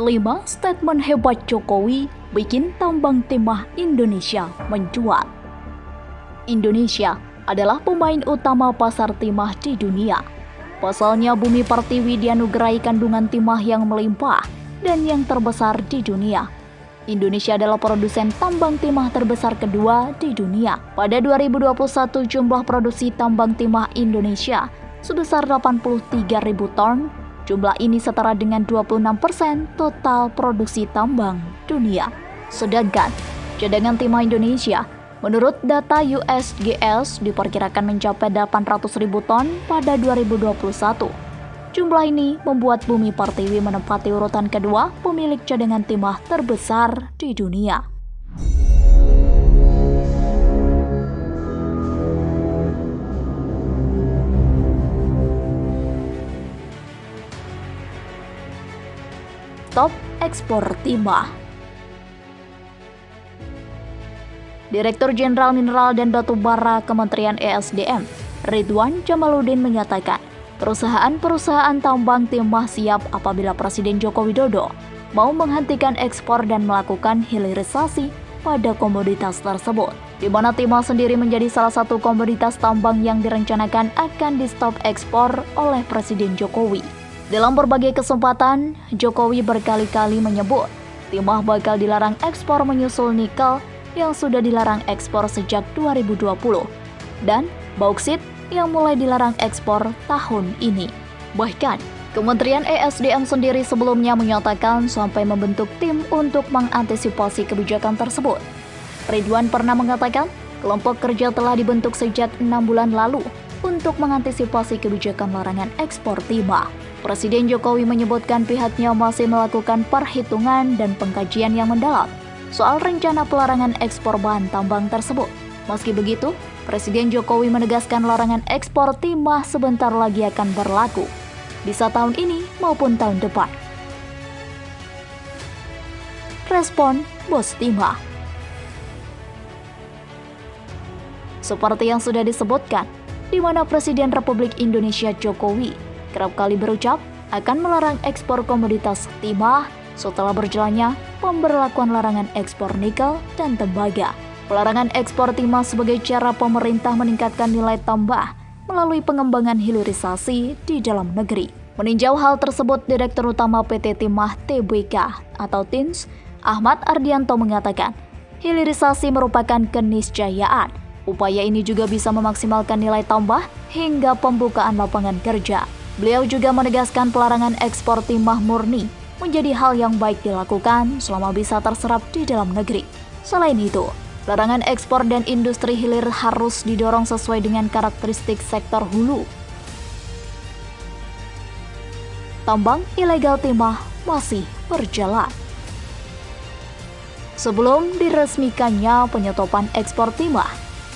5. Statement hebat Jokowi bikin tambang timah Indonesia mencuat. Indonesia adalah pemain utama pasar timah di dunia. Pasalnya bumi Pertiwi dianugerahi kandungan timah yang melimpah dan yang terbesar di dunia. Indonesia adalah produsen tambang timah terbesar kedua di dunia. Pada 2021 jumlah produksi tambang timah Indonesia sebesar 83.000 ton Jumlah ini setara dengan 26% total produksi tambang dunia. Sedangkan cadangan timah Indonesia menurut data USGS diperkirakan mencapai 800 ribu ton pada 2021. Jumlah ini membuat Bumi Pertiwi menempati urutan kedua pemilik cadangan timah terbesar di dunia. Top ekspor timah. Direktur Jenderal Mineral dan Batu Bara Kementerian ESDM, Ridwan Jamaluddin menyatakan, perusahaan-perusahaan tambang timah siap apabila Presiden Joko Widodo mau menghentikan ekspor dan melakukan hilirisasi pada komoditas tersebut, di mana timah sendiri menjadi salah satu komoditas tambang yang direncanakan akan di-stop ekspor oleh Presiden Jokowi. Dalam berbagai kesempatan, Jokowi berkali-kali menyebut timah bakal dilarang ekspor menyusul nikel yang sudah dilarang ekspor sejak 2020 dan bauksit yang mulai dilarang ekspor tahun ini. Bahkan, Kementerian ESDM sendiri sebelumnya menyatakan sampai membentuk tim untuk mengantisipasi kebijakan tersebut. Ridwan pernah mengatakan kelompok kerja telah dibentuk sejak enam bulan lalu untuk mengantisipasi kebijakan larangan ekspor timah. Presiden Jokowi menyebutkan pihaknya masih melakukan perhitungan dan pengkajian yang mendalam soal rencana pelarangan ekspor bahan tambang tersebut. Meski begitu, Presiden Jokowi menegaskan larangan ekspor timah sebentar lagi akan berlaku, bisa tahun ini maupun tahun depan. Respon Bos Timah Seperti yang sudah disebutkan, di mana Presiden Republik Indonesia Jokowi kerap kali berucap akan melarang ekspor komoditas timah setelah berjalannya pemberlakuan larangan ekspor nikel dan tembaga. Pelarangan ekspor timah sebagai cara pemerintah meningkatkan nilai tambah melalui pengembangan hilirisasi di dalam negeri. Meninjau hal tersebut, Direktur Utama PT Timah TBK atau TINS, Ahmad Ardianto mengatakan, hilirisasi merupakan keniscayaan Upaya ini juga bisa memaksimalkan nilai tambah hingga pembukaan lapangan kerja. Beliau juga menegaskan pelarangan ekspor timah murni menjadi hal yang baik dilakukan selama bisa terserap di dalam negeri. Selain itu, larangan ekspor dan industri hilir harus didorong sesuai dengan karakteristik sektor hulu. Tambang ilegal timah masih berjalan. Sebelum diresmikannya penyetopan ekspor timah,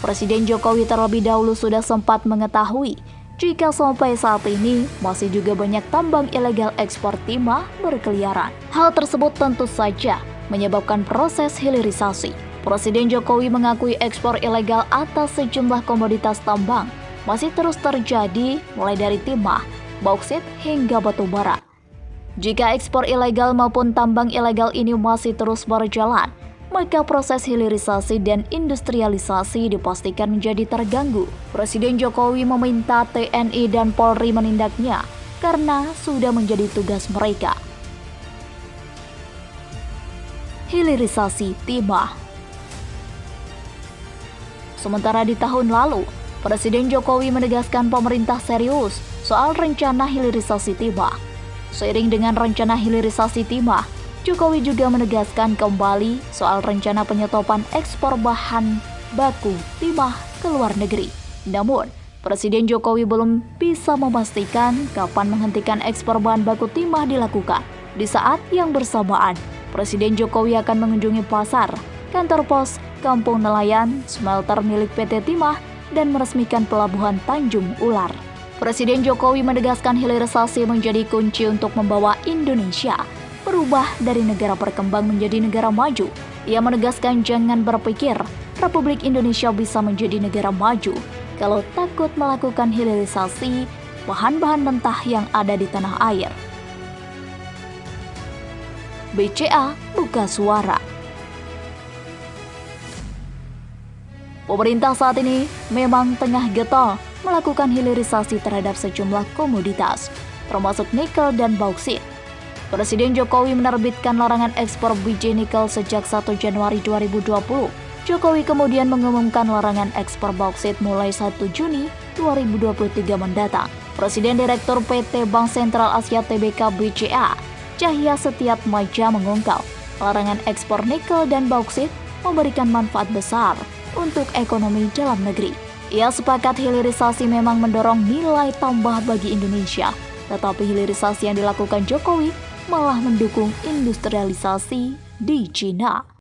Presiden Jokowi terlebih dahulu sudah sempat mengetahui jika sampai saat ini masih juga banyak tambang ilegal ekspor timah berkeliaran. Hal tersebut tentu saja menyebabkan proses hilirisasi. Presiden Jokowi mengakui ekspor ilegal atas sejumlah komoditas tambang masih terus terjadi mulai dari timah, bauksit hingga batu bara. Jika ekspor ilegal maupun tambang ilegal ini masih terus berjalan, maka proses hilirisasi dan industrialisasi dipastikan menjadi terganggu. Presiden Jokowi meminta TNI dan Polri menindaknya karena sudah menjadi tugas mereka. Hilirisasi timah Sementara di tahun lalu, Presiden Jokowi menegaskan pemerintah serius soal rencana hilirisasi timah. Seiring dengan rencana hilirisasi timah, Jokowi juga menegaskan kembali soal rencana penyetopan ekspor bahan baku timah ke luar negeri. Namun, Presiden Jokowi belum bisa memastikan kapan menghentikan ekspor bahan baku timah dilakukan. Di saat yang bersamaan, Presiden Jokowi akan mengunjungi pasar, kantor pos, kampung nelayan, smelter milik PT Timah, dan meresmikan pelabuhan Tanjung Ular. Presiden Jokowi menegaskan hilirisasi menjadi kunci untuk membawa Indonesia berubah dari negara berkembang menjadi negara maju. Ia menegaskan jangan berpikir Republik Indonesia bisa menjadi negara maju kalau takut melakukan hilirisasi bahan-bahan mentah yang ada di tanah air. BCA buka suara. Pemerintah saat ini memang tengah getol melakukan hilirisasi terhadap sejumlah komoditas, termasuk nikel dan bauksit. Presiden Jokowi menerbitkan larangan ekspor biji nikel sejak 1 Januari 2020. Jokowi kemudian mengumumkan larangan ekspor bauksit mulai 1 Juni 2023 mendatang. Presiden Direktur PT Bank Sentral Asia TBK BCA, Cahya Setiat Maja mengungkap, larangan ekspor nikel dan bauksit memberikan manfaat besar untuk ekonomi dalam negeri. Ia sepakat hilirisasi memang mendorong nilai tambah bagi Indonesia, tetapi hilirisasi yang dilakukan Jokowi malah mendukung industrialisasi di Cina.